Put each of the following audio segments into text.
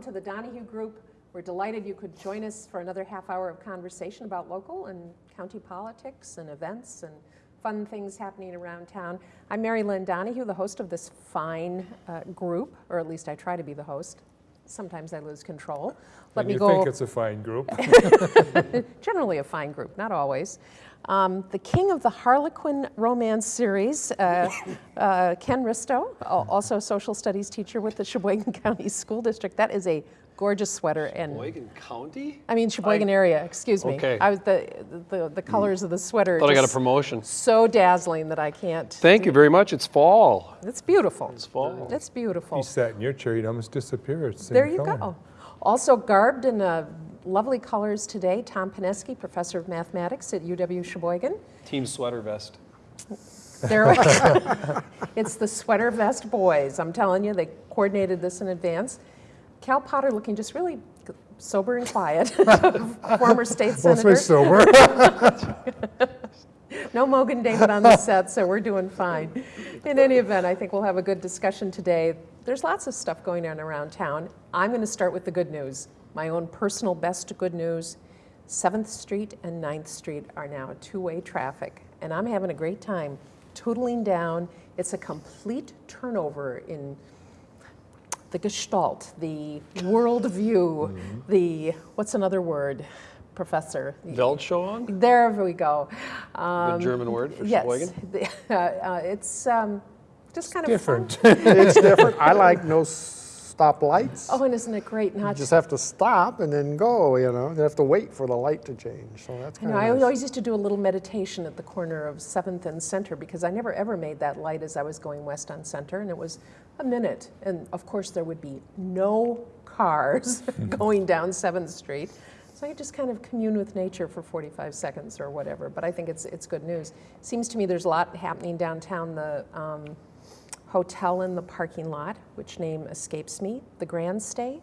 welcome to the Donahue Group. We're delighted you could join us for another half hour of conversation about local and county politics and events and fun things happening around town. I'm Mary Lynn Donahue, the host of this fine uh, group, or at least I try to be the host. Sometimes I lose control. Let and me you go. think it's a fine group? Generally a fine group, not always. Um, the king of the Harlequin romance series, uh, uh, Ken Risto, also a social studies teacher with the Sheboygan County School District. That is a gorgeous sweater. And Sheboygan County? I mean Sheboygan I, area, excuse me. Okay. I was the, the, the colors mm. of the sweater. Thought I got a promotion. So dazzling that I can't. Thank you very much. It's fall. It's beautiful. It's fall. It's beautiful. You sat in your chair, you'd almost disappear. There you color. go. Also garbed in a lovely colors today. Tom Pineski, professor of mathematics at UW Sheboygan. Team sweater vest. There, it's the sweater vest boys. I'm telling you, they coordinated this in advance. Cal Potter looking just really sober and quiet, former state senator. Mostly sober. no Mogen David on the set, so we're doing fine. In any event, I think we'll have a good discussion today. There's lots of stuff going on around town. I'm going to start with the good news my own personal best good news, 7th Street and 9th Street are now two-way traffic, and I'm having a great time tootling down. It's a complete turnover in the gestalt, the worldview, mm -hmm. the, what's another word, professor? Weltanschauung? There we go. Um, the German word for yes, Sheboygan? uh, uh, it's um, just kind it's of different. it's different. I like no stop lights. Oh, and isn't it great? Not you just have to stop and then go, you know. You have to wait for the light to change. So that's kind of nice. I always used to do a little meditation at the corner of 7th and Center because I never ever made that light as I was going west on Center, and it was a minute. And of course, there would be no cars going down 7th Street. So I just kind of commune with nature for 45 seconds or whatever. But I think it's, it's good news. Seems to me there's a lot happening downtown. The um, hotel in the parking lot, which name escapes me, the Grand Stay.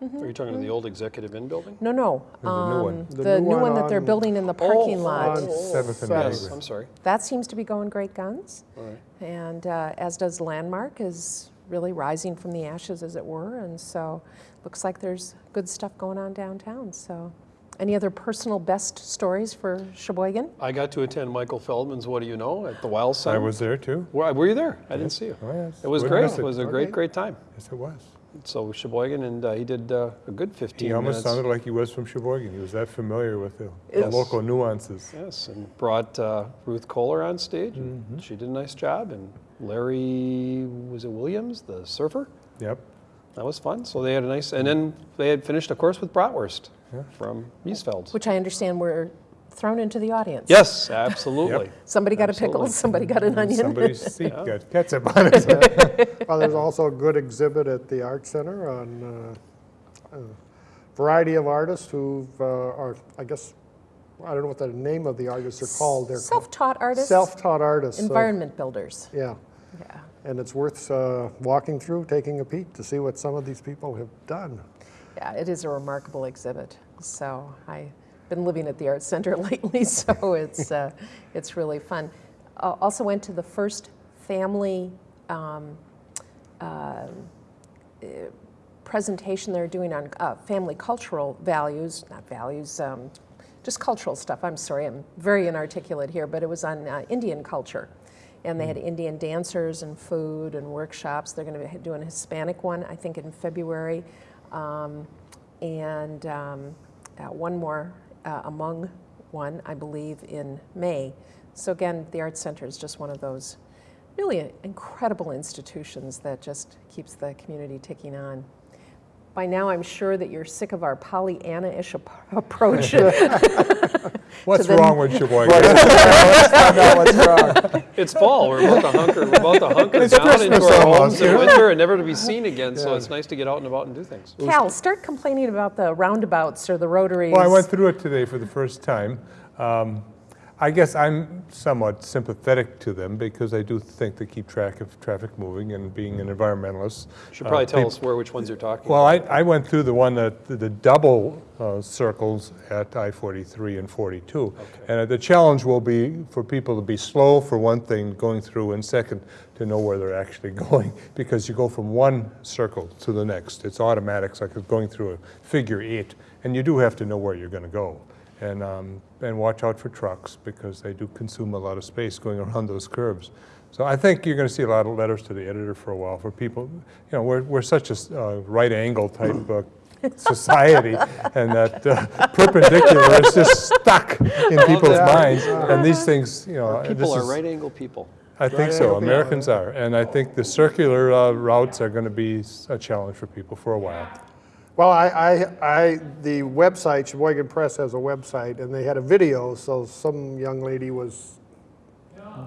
Mm -hmm. Are you talking mm -hmm. the old Executive Inn building? No, no. The um, new one. The, the new, new one, that they're building in the parking oh, lot. 7th and yes, I'm sorry. That seems to be going great guns. All right. And uh, as does Landmark is really rising from the ashes, as it were. And so looks like there's good stuff going on downtown. So any other personal best stories for Sheboygan? I got to attend Michael Feldman's What Do You Know at the Weill Center. I was there too. Were, were you there? I didn't see you. Oh, yes. It was great. It was a great, great time. Yes, it was. So Sheboygan, and uh, he did uh, a good 15 He almost minutes. sounded like he was from Sheboygan. He was that familiar with the, the local nuances. Yes, and brought uh, Ruth Kohler on stage. Mm -hmm. She did a nice job. And Larry, was it Williams, the surfer? Yep. That was fun. So they had a nice, and then they had finished, of course, with bratwurst yeah. From Miesfeld. Which I understand were thrown into the audience. Yes, absolutely. yep. Somebody got absolutely. a pickle, somebody got an onion. Somebody's seat yeah. got ketchup on it. well, there's also a good exhibit at the Art Center on uh, a variety of artists who uh, are, I guess, I don't know what the name of the artists are called. They're self-taught artists. Self-taught artists. Environment so, builders. Yeah. Yeah. And it's worth uh, walking through, taking a peek to see what some of these people have done. Yeah, it is a remarkable exhibit. So I've been living at the Art Center lately, so it's, uh, it's really fun. Uh, also went to the first family um, uh, presentation they're doing on uh, family cultural values, not values, um, just cultural stuff. I'm sorry, I'm very inarticulate here, but it was on uh, Indian culture and they had mm. Indian dancers and food and workshops. They're going to be doing a Hispanic one, I think, in February, um, and um, uh, one more uh, among one, I believe, in May. So again, the Arts Center is just one of those really incredible institutions that just keeps the community ticking on. By now, I'm sure that you're sick of our Pollyanna-ish approach. what's wrong with Sheboygan? what's wrong. It's fall. We're about to hunker, we're about to hunker it's down Christmas into our homes in winter and never to be seen again. Yeah. So it's nice to get out and about and do things. Cal, start complaining about the roundabouts or the rotaries. Well, I went through it today for the first time. Um, I guess I'm somewhat sympathetic to them because I do think they keep track of traffic moving and being an environmentalist. Should uh, probably tell peop- us where, which ones you're talking Well, about. I, I went through the one that, the double uh, circles at I-43 and 42. And uh, the challenge will be for people to be slow, for one thing, going through, and second, to know where they're actually going, because you go from one circle to the next. It's automatic, it's like going through a figure eight, and you do have to know where you're gonna go. And, um, and watch out for trucks, because they do consume a lot of space going around those curves. So I think you're going to see a lot of letters to the editor for a while for people, you know, we're, we're such a uh, right angle type uh, society and that uh, perpendicular is just stuck in people's that. minds. And these things, you know, this People are is- right angle people. I think Right so, angle, yeah. Americans are. And I think the circular uh, routes are going to be a challenge for people for a while. Well, I, I, I, the website, Sheboygan Press has a website, and they had a video, so some young lady was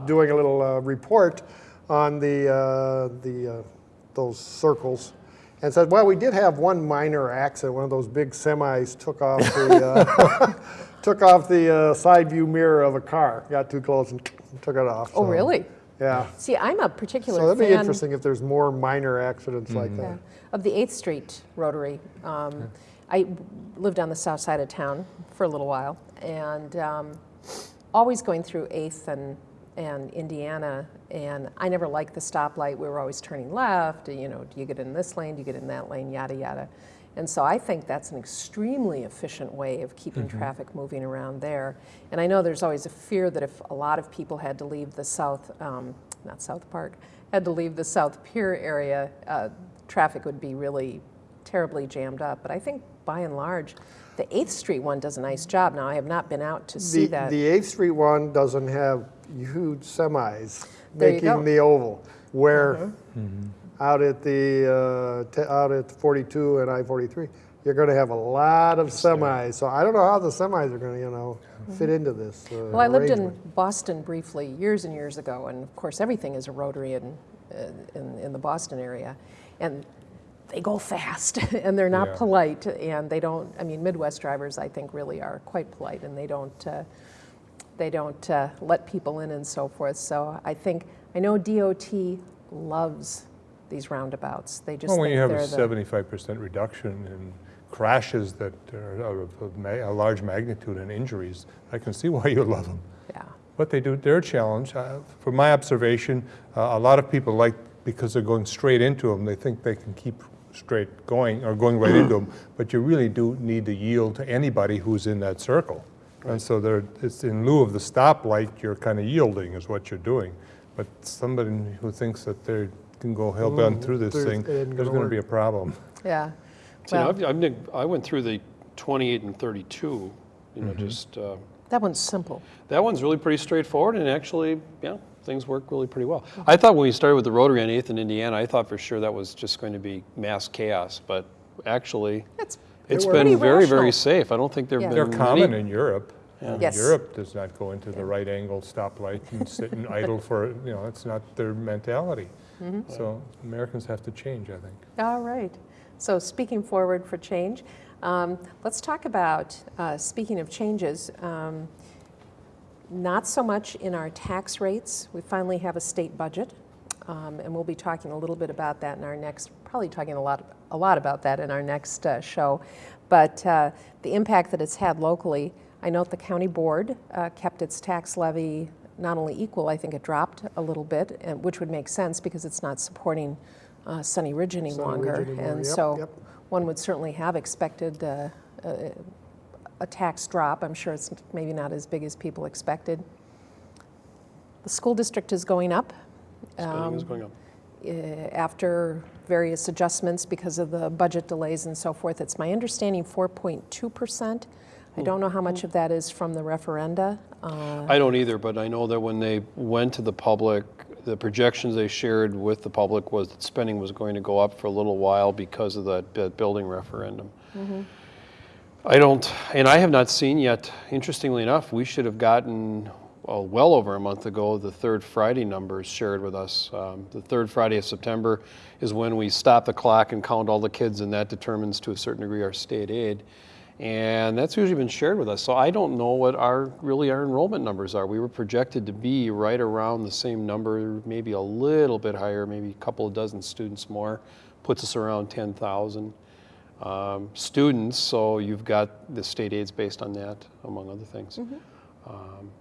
doing a little uh, report on the, uh, the, uh, those circles, and said, well, we did have one minor accident, one of those big semis took off the, uh, took off the uh, side view mirror of a car, got too close and took it off. Oh, so, really? Yeah. See, I'm a particular So that'd be interesting if there's more minor accidents like yeah, that. of the 8th Street Rotary. Um, I lived on the south side of town for a little while, and um, always going through 8th and, and Indiana, and I never liked the stoplight. We were always turning left, you know, do you get in this lane, do you get in that lane, yada, yada. And so I think that's an extremely efficient way of keeping traffic moving around there. And I know there's always a fear that if a lot of people had to leave the South, um, not South Park, had to leave the South Pier area, uh, traffic would be really terribly jammed up. But I think by and large, the 8th Street one does a nice job. Now, I have not been out to see The, that. the 8th Street one doesn't have huge semis There making the oval, where out at the, uh, t- out at 42 and I-43, you're gonna have a lot of semis. So I don't know how the semis are gonna, you know, fit into this uh. Well, I lived in. Boston briefly years and years ago, and of course, everything is a rotary in, uh, in, in the Boston area. And they go fast, and they're not Yeah. polite, and they don't, I mean, Midwest drivers, I think, really are quite polite, and they don't, uh, they don't uh, let people in and so forth. So I think, I know DOT loves these roundabouts. They just Well, when you have a seventy-five percent reduction in crashes that are of of a large magnitude and injuries, I can see why you love them. yeah. But they do, they're a challenge. Uh, From my observation, uh, a lot of people like, because they're going straight into them, they think they can keep straight going, or going right into them, but you really do need to yield to anybody who's in that circle. Right. And so there, it's in lieu of the stoplight, you're kind of yielding is what you're doing. But somebody who thinks that they can go hell-bent through this thing, there's gonna be a problem. Yeah. See, now, Well- I've, I've, I went through the 28 and 32, you know, Mm-hmm. just, uh, That one's simple. that one's really pretty straightforward, and actually, yeah, things work really pretty well. I thought when we started with the Rotary on 8th in Indiana, I thought for sure that was just going to be mass chaos, but actually, It's it's worked. been Pretty very, very safe. I don't think there've Yeah. been They're many- common in Europe. And Yes. Europe does not go into the right angle stoplight and sit and idle for, you know, it's not their mentality. Mm-hmm. So Americans have to change, I think. All right. So speaking forward for change, um, let's talk about, uh, speaking of changes, um, not so much in our tax rates. We finally have a state budget, um, and we'll be talking a little bit about that in our next, probably talking a lot, a lot about that in our next uh, show. But uh, the impact that it's had locally, I note the county board uh, kept its tax levy not only equal, I think it dropped a little bit, and, which would make sense because it's not supporting uh, Sunny Ridge any Sunny longer. Ridge anymore, And yep, so yep. one would certainly have expected uh, a, a tax drop. I'm sure it's maybe not as big as people expected. The school district is going up Spending is Um, going up. uh, after various adjustments because of the budget delays and so forth. It's my understanding 4.2%. I don't know how much of that is from the referenda. Uh, I don't either, but I know that when they went to the public, the projections they shared with the public was that spending was going to go up for a little while because of that bu- building referendum. I don't, and I have not seen yet, interestingly enough, we should have gotten, well, well over a month ago, the third Friday numbers shared with us. Um, The third Friday of September is when we stop the clock and count all the kids, and that determines to a certain degree our state aid. And that's usually been shared with us. So I don't know what our really our enrollment numbers are. We were projected to be right around the same number, maybe a little bit higher, maybe a couple of dozen students more, puts us around 10,000 um, students. So you've got the state aids based on that, among other things. Um,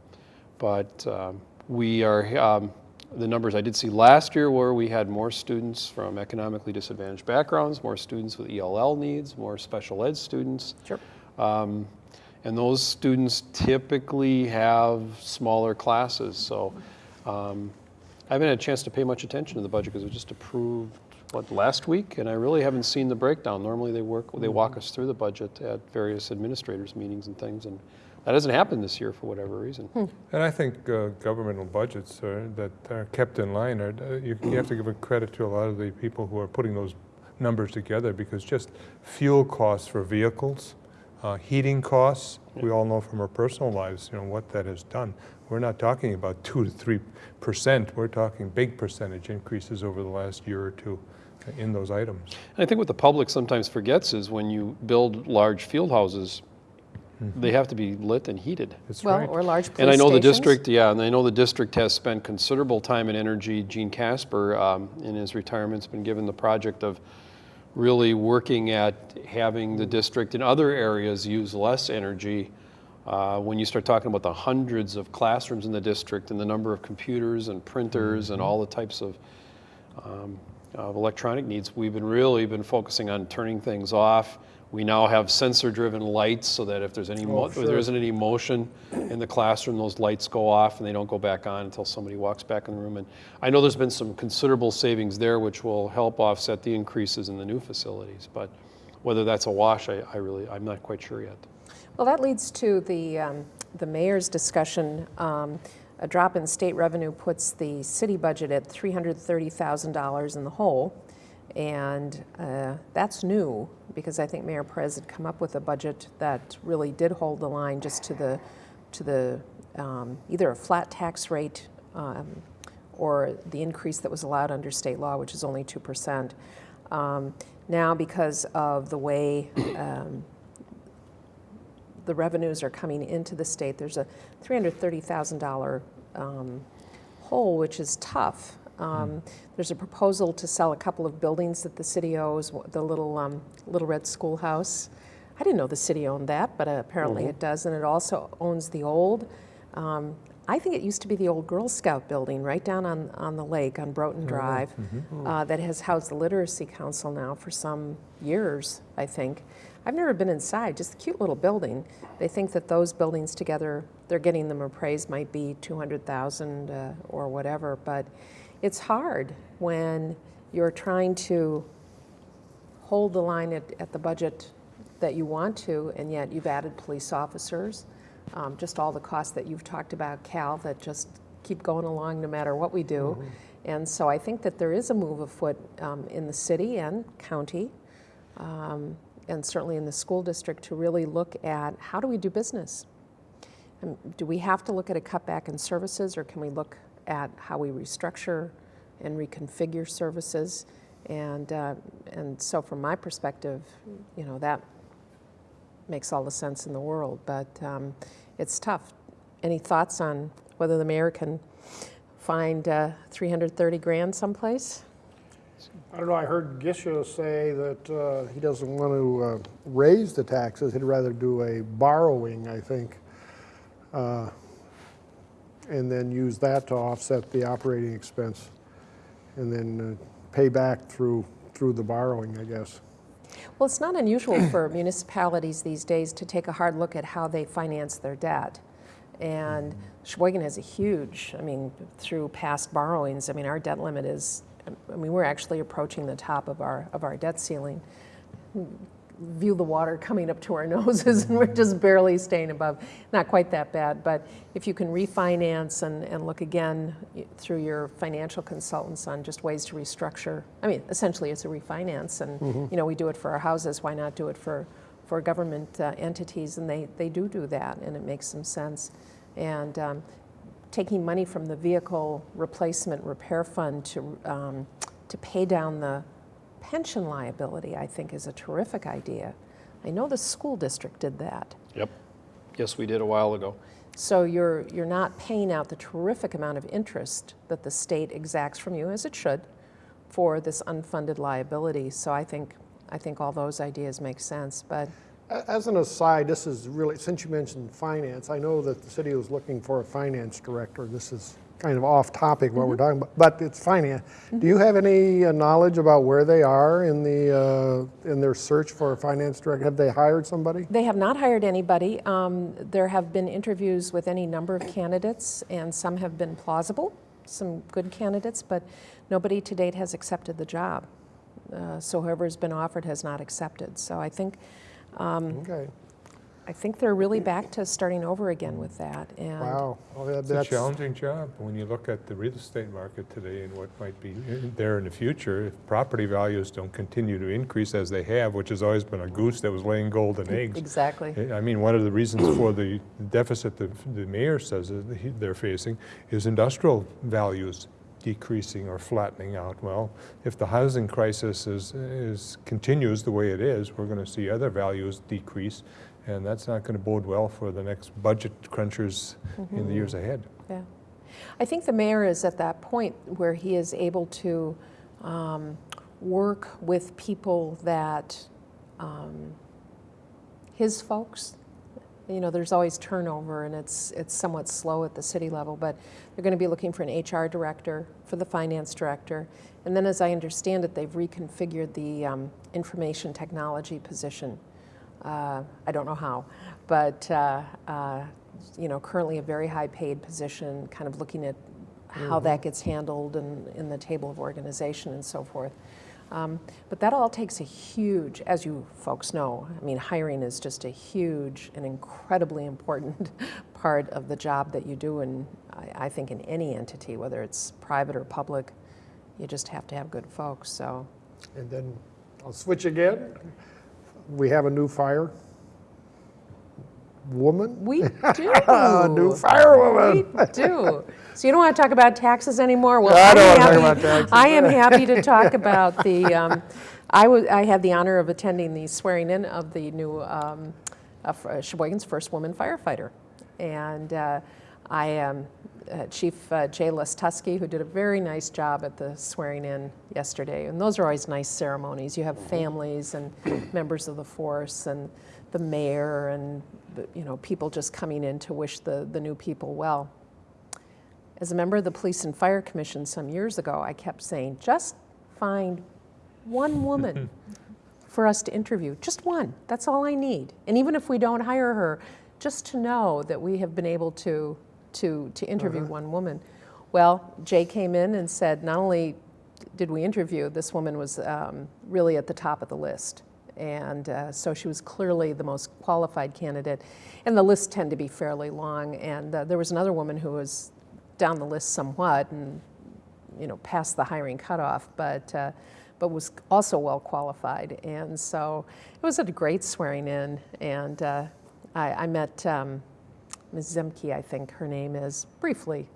but um, we are, um, the numbers I did see last year were we had more students from economically disadvantaged backgrounds, more students with ELL needs, more special ed students. Sure. Um, and those students typically have smaller classes. So um, I haven't had a chance to pay much attention to the budget because it was just approved, what, last week? And I really haven't seen the breakdown. Normally they work, they walk us through the budget at various administrators' meetings and things. And that hasn't happened this year for whatever reason. And I think uh, governmental budgets are, that are kept in line, are, uh, you, you have to give a credit to a lot of the people who are putting those numbers together because just fuel costs for vehicles, uh, heating costs, we all know from our personal lives, you know, what that has done. We're not talking about two to three percent, we're talking big percentage increases over the last year or two in those items. And I think what the public sometimes forgets is when you build large field houses, they have to be lit and heated. That's Well, right. or large police And I know the district, yeah, and I know the district has spent considerable time and energy. Gene Casper, um, in his retirement, has been given the project of really working at having the district in other areas use less energy. Uh, when you start talking about the hundreds of classrooms in the district and the number of computers and printers and all the types of um, of electronic needs, we've been really been focusing on turning things off. We now have sensor-driven lights so that if there's any, mo- Oh, if there sure. isn't any motion in the classroom, those lights go off and they don't go back on until somebody walks back in the room. And I know there's been some considerable savings there, which will help offset the increases in the new facilities. But whether that's a wash, I, I really, I'm not quite sure yet. Well, that leads to the, um, the mayor's discussion. Um, A drop in state revenue puts the city budget at $330,000 in the hole. And uh, that's new, because I think Mayor Perez had come up with a budget that really did hold the line just to the, to the, um, either a flat tax rate um, or the increase that was allowed under state law, which is only 2%. Um, Now, because of the way um, the revenues are coming into the state. There's a $330,000 um, hole, which is tough. Um, There's a proposal to sell a couple of buildings that the city owes, the little, um, Little Red Schoolhouse. I didn't know the city owned that, but uh, apparently it does, and it also owns the old, um, I think it used to be the old Girl Scout building right down on, on the lake on Broughton Drive uh, that has housed the Literacy Council now for some years, I think. I've never been inside, just a cute little building. They think that those buildings together, they're getting them appraised might be 200,000 uh, or whatever, but it's hard when you're trying to hold the line at, at the budget that you want to, and yet you've added police officers. Um, just all the costs that you've talked about, Cal, that just keep going along no matter what we do. And so I think that there is a move afoot um, in the city and county, um, and certainly in the school district, to really look at how do we do business? Um, Do we have to look at a cutback in services, or can we look at how we restructure and reconfigure services? And, uh, and so from my perspective, you know, that makes all the sense in the world, but um, it's tough. Any thoughts on whether the mayor can find uh, 330 grand someplace? I don't know, I heard Gisha say that uh, he doesn't want to uh, raise the taxes, he'd rather do a borrowing, I think, uh, and then use that to offset the operating expense, and then uh, pay back through, through the borrowing, I guess. Well, it's not unusual for municipalities these days to take a hard look at how they finance their debt. And Sheboygan has a huge, I mean, through past borrowings, I mean, our debt limit is, I mean, we're actually approaching the top of our, of our debt ceiling. View the water coming up to our noses and we're just barely staying above. Not quite that bad, but if you can refinance and, and look again through your financial consultants on just ways to restructure. I mean, essentially it's a refinance and, you know, we do it for our houses, why not do it for, for government uh, entities? And they, they do do that and it makes some sense. And um, taking money from the vehicle replacement repair fund to, um, to pay down the pension liability, I think is a terrific idea. I know the school district did that. Yep. Yes, we did a while ago. So you're, you're not paying out the terrific amount of interest that the state exacts from you, as it should, for this unfunded liability. So I think, I think all those ideas make sense, but As an aside, this is really, since you mentioned finance, I know that the city was looking for a finance director. This is kind of off topic what we're talking about, but it's finance. Do you have any uh, knowledge about where they are in the, uh, in their search for a finance director? Have they hired somebody? They have not hired anybody. Um, There have been interviews with any number of candidates, and some have been plausible, some good candidates, but nobody to date has accepted the job. Uh, So whoever's been offered has not accepted. So I think, Okay, I think they're really back to starting over again with that. And wow. Well, that- It's a challenging job when you look at the real estate market today and what might be there in the future. If property values don't continue to increase as they have, which has always been a goose that was laying golden eggs. Exactly. Eh, I mean, one of the reasons for the deficit that the mayor says they're facing is industrial values decreasing or flattening out. Well, if the housing crisis is, is, continues the way it is, we're going to see other values decrease, and that's not going to bode well for the next budget crunchers in the years ahead. Yeah. I think the mayor is at that point where he is able to um, work with people that, um, his folks, you know, there's always turnover and it's, it's somewhat slow at the city level, but they're going to be looking for an HR director, for the finance director. And then as I understand it, they've reconfigured the um, information technology position. Uh, I don't know how, but uh, uh, you know, currently a very high-paid position, kind of looking at how that gets handled and in the table of organization and so forth. Um, but that all takes a huge, as you folks know, I mean, hiring is just a huge and incredibly important part of the job that you do, and I, I think in any entity, whether it's private or public, you just have to have good folks. So. And then I'll switch again. We have a new fire woman. We do. A new firewoman. We do. So you don't want to talk about taxes anymore? Well, I don't wanna talk happy- about taxes. I am happy to talk about the, um, I was, I had the honor of attending the swearing in of the new, um, uh, Sheboygan's first woman firefighter. And uh, I am uh, Chief uh, Jay Lestusky, who did a very nice job at the swearing in yesterday. And those are always nice ceremonies. You have families and members of the force and the mayor and, you know, people just coming in to wish the, the new people well. As a member of the Police and Fire Commission some years ago, I kept saying, just find one woman for us to interview, just one. That's all I need. And even if we don't hire her, just to know that we have been able to, to, to interview one woman. Well, Jay came in and said, not only did we interview, this woman was um, really at the top of the list. And uh, so she was clearly the most qualified candidate. And the lists tend to be fairly long. And uh, there was another woman who was down the list somewhat and, you know, past the hiring cutoff, but, uh, but was also well qualified. And so it was a great swearing in. And uh, I, I met um, Ms. Zemke, I think her name is, briefly,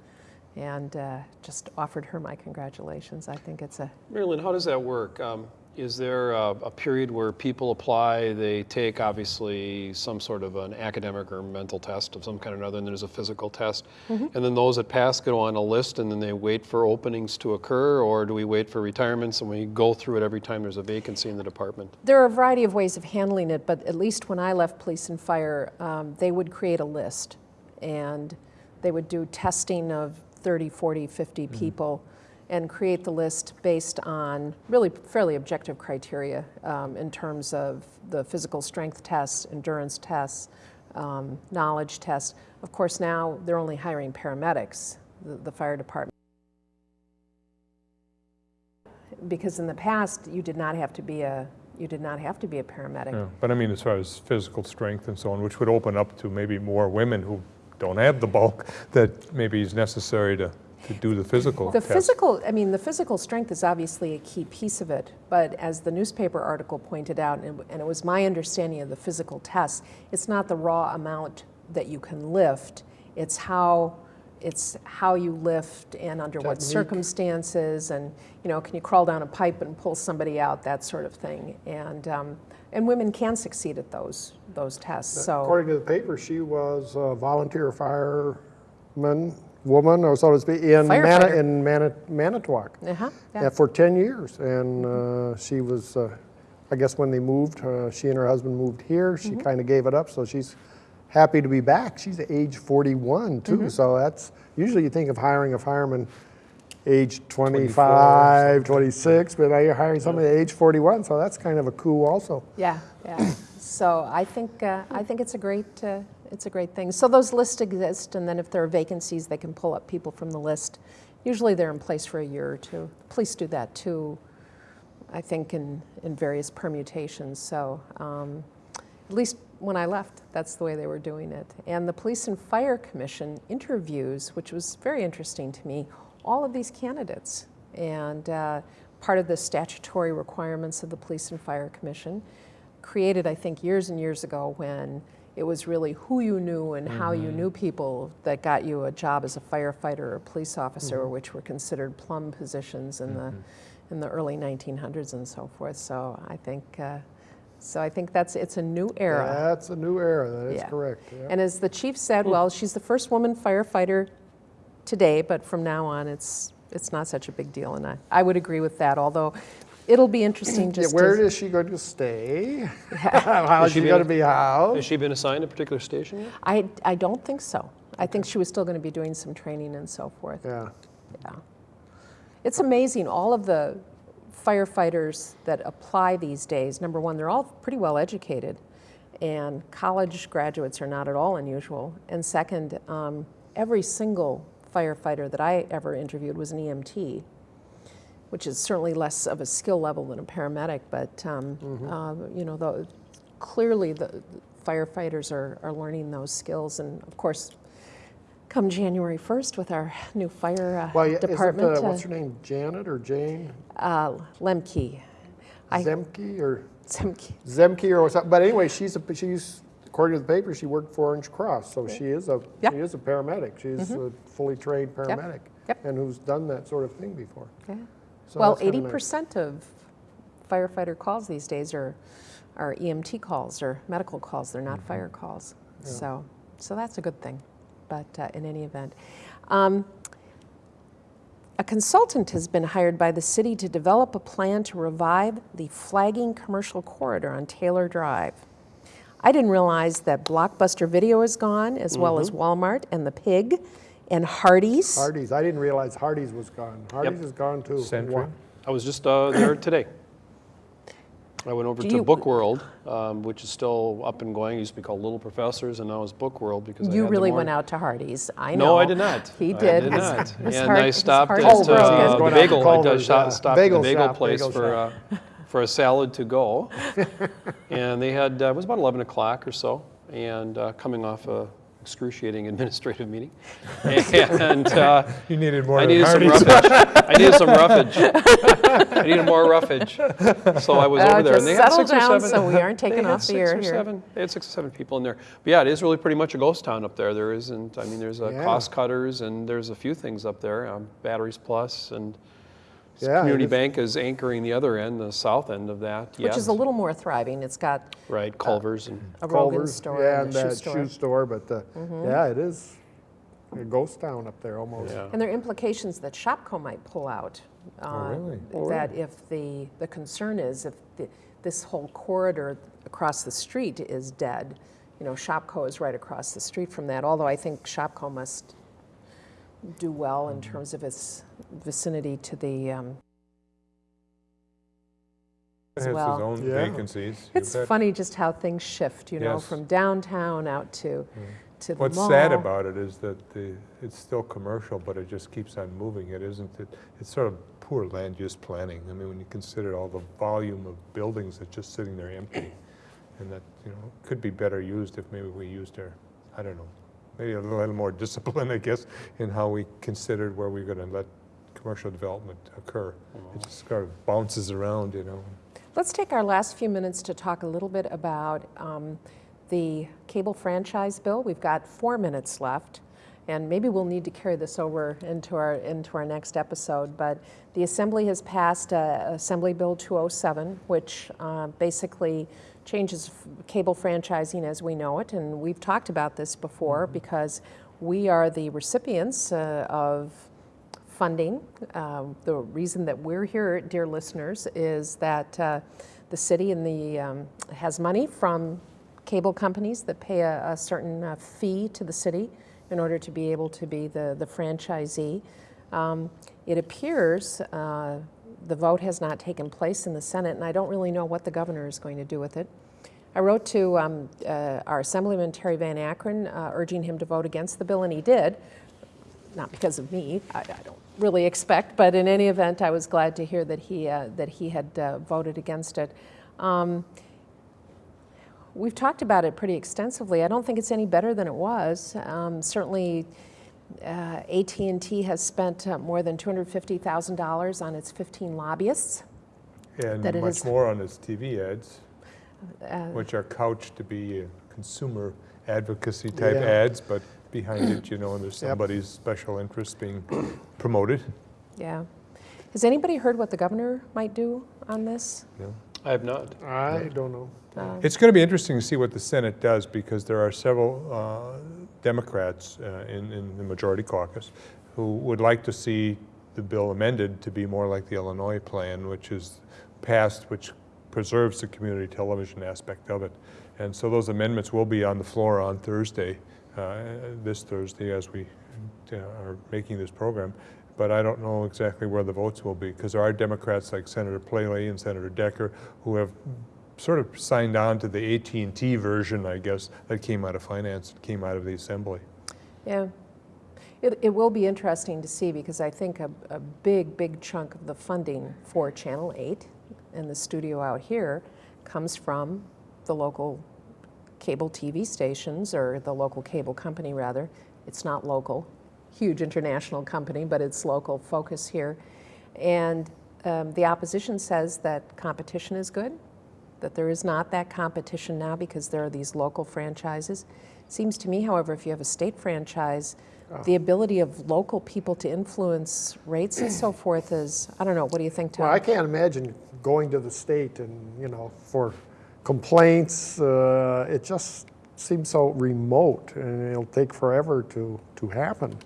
and uh, just offered her my congratulations. I think it's a Marilyn, how does that work? Um, Is there a, a period where people apply, they take obviously some sort of an academic or mental test of some kind or another, and there's a physical test? And then those that pass go on a list and then they wait for openings to occur? Or do we wait for retirements and we go through it every time there's a vacancy in the department? There are a variety of ways of handling it, but at least when I left police and fire, um, they would create a list and they would do testing of 30, 40, 50 people and create the list based on really fairly objective criteria um, in terms of the physical strength tests, endurance tests, um, knowledge tests. Of course, now they're only hiring paramedics, the, the fire department. Because in the past, you did not have to be a you did not have to be a paramedic. Yeah, But I mean, as far as physical strength and so on, which would open up to maybe more women who don't have the bulk that maybe is necessary to, to do the physical The test. physical, I mean, the physical strength is obviously a key piece of it, but as the newspaper article pointed out, and and it was my understanding of the physical tests, it's not the raw amount that you can lift, it's how, it's how you lift and under what circumstances, and you know, can you crawl down a pipe and pull somebody out, that sort of thing. And um, and women can succeed at those those tests. So According to the paper, she was a volunteer fireman, woman, or so to speak, in Mana, Firefighter. in Mana- Manitowoc. uh-huh, Yeah, yeah. for 10 years. And uh, she was, uh, I guess when they moved, uh, she and her husband moved here. She Mm-hmm. kind of gave it up, so she's happy to be back. She's age 41 too, Mm-hmm. so that's, usually you think of hiring a fireman age 25, 26, but now you're hiring somebody at age 41, so that's kind of a coup also. Yeah, yeah. So I think, uh, I think it's a great, uh, it's a great thing. So those lists exist, and then if there are vacancies, they can pull up people from the list. Usually they're in place for a year or two. Police do that too, I think, in, in various permutations. So um, at least when I left, that's the way they were doing it. And the Police and Fire Commission interviews, which was very interesting to me, all of these candidates. And uh, part of the statutory requirements of the Police and Fire Commission, created, I think, years and years ago when it was really who you knew and how you knew people that got you a job as a firefighter or a police officer, which were considered plum positions in the in the early 1900s and so forth. So I think. Uh, so I think that's it's a new era. That's a new era, that is Yeah. correct. yeah. And as the chief said, well, she's the first woman firefighter today, but from now on, it's it's not such a big deal, and I, I would agree with that. Although, it'll be interesting Yeah, just where to, is she going to stay? How is she she going to be housed? Has she been assigned a particular station yet? I I don't think so. I think she was still going to be doing some training and so forth. Yeah. Yeah. It's amazing, all of the firefighters that apply these days, number one, they're all pretty well educated, and college graduates are not at all unusual. And second, um, every single firefighter that I ever interviewed was an EMT, which is certainly less of a skill level than a paramedic, but um, uh, you know, the, clearly the firefighters are, are learning those skills, and of course, come January 1st with our new fire uh, Well, yeah, isn't, department. uh, uh, what's her name, Janet or Jane? uh, Lemke. Zemke or Zemke. Zemke or something? But anyway, she's a, she's, according to the paper, she worked for Orange Cross, so she is a, Yep. she is a paramedic. She's a fully trained paramedic. Yep. And who's done that sort of thing before. Yeah. So Well, eighty nice. percent of firefighter calls these days are, are EMT calls or medical calls. They're not Mm-hmm. fire calls. So, so that's a good thing. But uh, in any event, um, a consultant has been hired by the city to develop a plan to revive the flagging commercial corridor on Taylor Drive. I didn't realize that Blockbuster Video is gone, as well as Mm-hmm. Walmart and the Pig and Hardee's. Hardee's, I didn't realize Hardee's was gone. Hardee's is gone too. Century? I was just uh, there today. I went over Do to you- Book World, um, which is still up and going. It used to be called Little Professors, and now it's Book World because I You really went out to Hardee's. I know. No, I did not. He I did. did not. and I stopped at is Culver's, broken. uh, the going out to bagel. I Culver's, just shot- yeah. stopped Bagel at the bagel shop, place bagel for uh, for a salad to go, and they had uh, it was about 11 o'clock or so, and uh, coming off a excruciating administrative meeting, and uh, You needed more I needed some roughage. I needed some roughage. I needed more roughage. So I was Uh, over there, just and they had settle six or down seven. so we aren't taking had off the air here. Seven, they had six or seven people in there. But yeah, it is really pretty much a ghost town up there. There isn't. I mean, there's uh, Yeah. cost cutters, and there's a few things up there. Um, Batteries Plus and Yeah, Community. Bank is anchoring the other end, the south end of that. Which yes. is a little more thriving. It's got right. Culver's and a Rogan Culver's, store yeah, and a shoe that store. Shoe store, but uh, yeah, it is a ghost town up there almost. yeah. And there are implications that Shopko might pull out. uh, really? Oh, That if the, the concern is if the, this whole corridor across the street is dead, you know, Shopko is right across the street from that, although I think Shopko must do well in terms of its vicinity to the, um, It as has its well. own Yeah. vacancies. you it's bet. funny just how things shift, you know, from downtown out to, to the What's mall. sad about it is that the, it's still commercial, but it just keeps on moving. It isn't, it, it's sort of poor land use planning. I mean, when you consider all the volume of buildings that's just sitting there empty, and that, you know, could be better used if maybe we used our, I don't know, maybe a little more discipline, I guess, in how we considered where we're gonna let commercial development occur. It just kind of bounces around, you know. Let's take our last few minutes to talk a little bit about um, the cable franchise bill. We've got four minutes left. and maybe we'll need to carry this over into our into our next episode. But the Assembly has passed uh, Assembly Bill 207, which uh, basically changes cable franchising as we know it, and we've talked about this before because we are the recipients uh, of funding. Um, The reason that we're here, dear listeners, is that uh, the city and the, um, has money from cable companies that pay a a certain uh, fee to the city in order to be able to be the the franchisee. Um, It appears uh, the vote has not taken place in the Senate, and I don't really know what the governor is going to do with it. I wrote to um, uh, our Assemblyman Terry Van Akkeren uh, urging him to vote against the bill, and he did not because of me, I, I don't really expect, but in any event, I was glad to hear that he, uh, that he had uh, voted against it. Um, we've talked about it pretty extensively. I don't think it's any better than it was. Um, certainly, uh, AT&T has spent uh, more than $250,000 on its 15 lobbyists. And That much is- more on its TV ads, Uh, which are couched to be uh, consumer advocacy type Yeah. ads, but behind it, you know, there's Yep. somebody's special interest being promoted. yeah. Has anybody heard what the governor might do on this? you know. I have not. I don't know. Uh, It's going to be interesting to see what the Senate does because there are several uh, Democrats uh, in, in the majority caucus who would like to see the bill amended to be more like the Illinois plan, which is passed, which preserves the community television aspect of it. And so those amendments will be on the floor on Thursday, uh, this Thursday, as we uh, are making this program. But I don't know exactly where the votes will be because there are Democrats like Senator Plale and Senator Decker who have sort of signed on to the AT&T version, I guess, that came out of finance, came out of the assembly. Yeah. It, it will be interesting to see because I think a, a big, big chunk of the funding for Channel 8 and the studio out here comes from the local cable TV stations or the local cable company, rather. It's not local, huge international company, but it's local focus here. And um, the opposition says that competition is good, that there is not that competition now because there are these local franchises. Seems to me, however, if you have a state franchise, the ability of local people to influence rates and so forth is, I don't know, what do you think, Tom? Well, I can't imagine going to the state and, you know, for complaints, uh, it just seems so remote and it'll take forever to, to happen.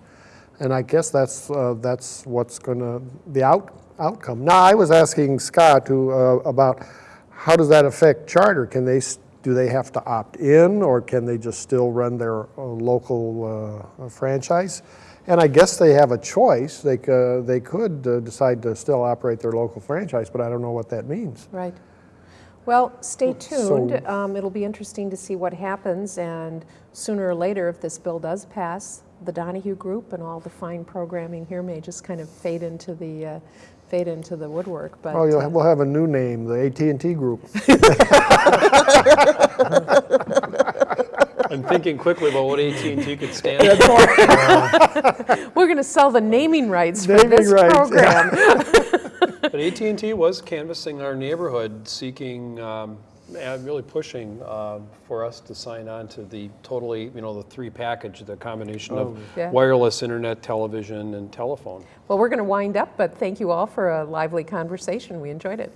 And I guess that's, uh, that's what's gonna, the out, outcome. Now, I was asking Scott to, uh, about how does that affect charter? Can they, do they have to opt in or can they just still run their uh, local uh, franchise? And I guess they have a choice. They, c- they could uh, decide to still operate their local franchise, but I don't know what that means. Right. Well, stay So- tuned. Um, It'll be interesting to see what happens, and sooner or later, if this bill does pass, the Donahue Group and all the fine programming here may just kind of fade into the, uh, fade into the woodwork, but. Oh, you'll, uh, have- we'll have a new name, the AT&T Group. I'm thinking quickly about what AT&T could stand for. We're going to sell the naming rights for Naming this rights, program. But AT&T was canvassing our neighborhood, seeking, um, and really pushing um, for us to sign on to the totally, you know, the three package, the combination of Yeah. wireless, internet, television, and telephone. Well, we're going to wind up, but thank you all for a lively conversation. We enjoyed it.